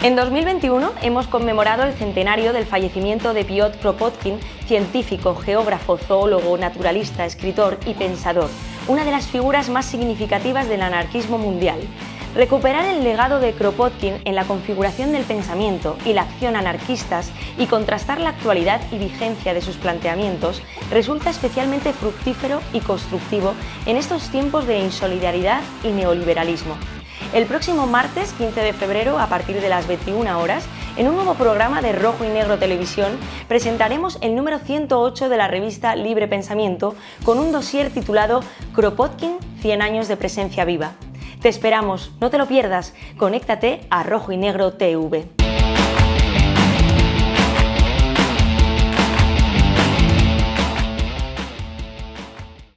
En 2021 hemos conmemorado el centenario del fallecimiento de Piotr Kropotkin, científico, geógrafo, zoólogo, naturalista, escritor y pensador, una de las figuras más significativas del anarquismo mundial. Recuperar el legado de Kropotkin en la configuración del pensamiento y la acción anarquistas y contrastar la actualidad y vigencia de sus planteamientos resulta especialmente fructífero y constructivo en estos tiempos de insolidaridad y neoliberalismo. El próximo martes 15 de febrero, a partir de las 21 horas, en un nuevo programa de Rojo y Negro Televisión, presentaremos el número 108 de la revista Libre Pensamiento con un dossier titulado Kropotkin, 100 años de presencia viva. Te esperamos, no te lo pierdas, conéctate a Rojo y Negro TV.